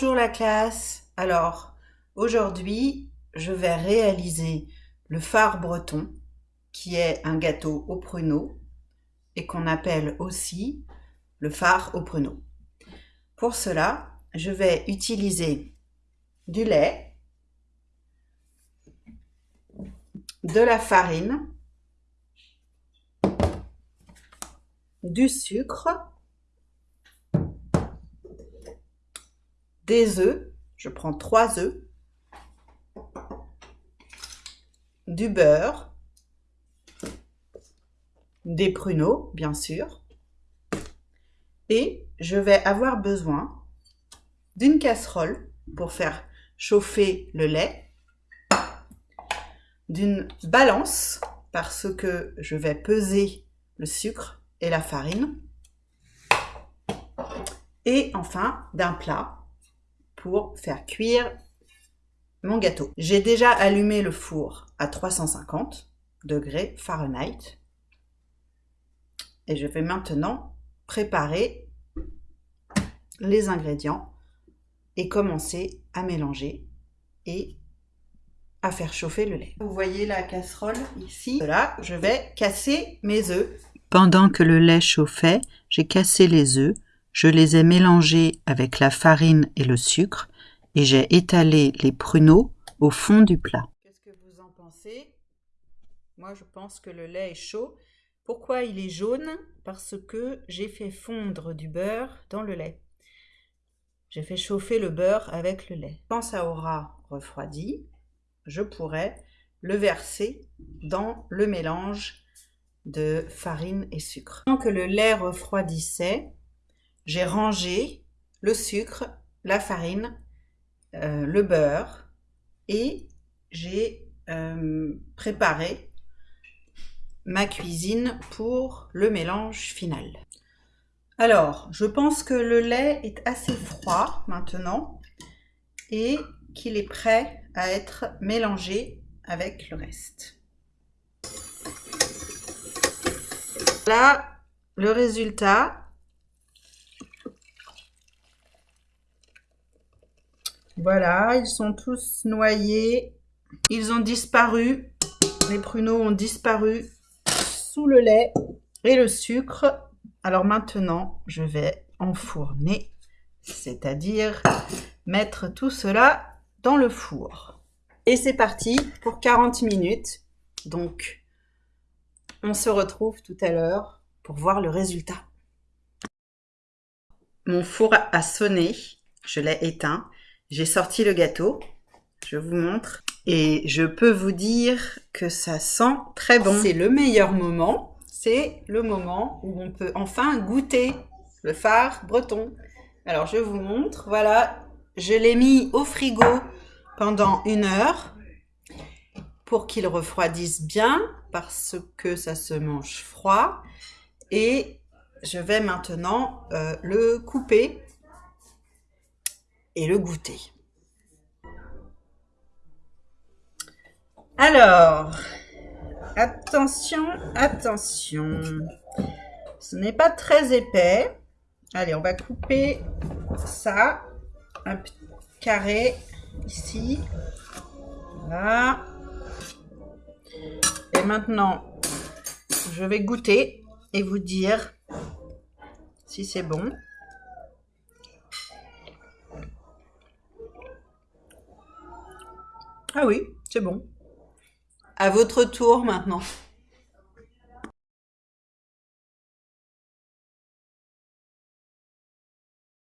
Bonjour la classe. Alors, aujourd'hui, je vais réaliser le phare breton, qui est un gâteau au pruneau et qu'on appelle aussi le phare au pruneau. Pour cela, je vais utiliser du lait, de la farine, du sucre, des œufs, je prends trois œufs, du beurre, des pruneaux, bien sûr, et je vais avoir besoin d'une casserole pour faire chauffer le lait, d'une balance parce que je vais peser le sucre et la farine, et enfin d'un plat pour faire cuire mon gâteau. J'ai déjà allumé le four à 350 degrés Fahrenheit et je vais maintenant préparer les ingrédients et commencer à mélanger et à faire chauffer le lait. Vous voyez la casserole ici. Là, je vais casser mes œufs. Pendant que le lait chauffait, j'ai cassé les œufs je les ai mélangés avec la farine et le sucre et j'ai étalé les pruneaux au fond du plat. Qu'est-ce que vous en pensez? Moi, je pense que le lait est chaud. Pourquoi il est jaune? Parce que j'ai fait fondre du beurre dans le lait. J'ai fait chauffer le beurre avec le lait. Quand ça aura refroidi, je pourrai le verser dans le mélange de farine et sucre. Tant que le lait refroidissait, j'ai rangé le sucre, la farine, euh, le beurre et j'ai euh, préparé ma cuisine pour le mélange final. Alors, je pense que le lait est assez froid maintenant et qu'il est prêt à être mélangé avec le reste. Là, le résultat, Voilà, ils sont tous noyés. Ils ont disparu. Les pruneaux ont disparu sous le lait et le sucre. Alors maintenant, je vais enfourner, c'est-à-dire mettre tout cela dans le four. Et c'est parti pour 40 minutes. Donc, on se retrouve tout à l'heure pour voir le résultat. Mon four a sonné, je l'ai éteint. J'ai sorti le gâteau, je vous montre. Et je peux vous dire que ça sent très bon. C'est le meilleur moment, c'est le moment où on peut enfin goûter le phare breton. Alors je vous montre, voilà, je l'ai mis au frigo pendant une heure pour qu'il refroidisse bien parce que ça se mange froid. Et je vais maintenant euh, le couper le goûter. Alors, attention, attention. Ce n'est pas très épais. Allez, on va couper ça. Un petit carré ici. Voilà. Et maintenant, je vais goûter et vous dire si c'est bon. Ah oui, c'est bon. À votre tour maintenant.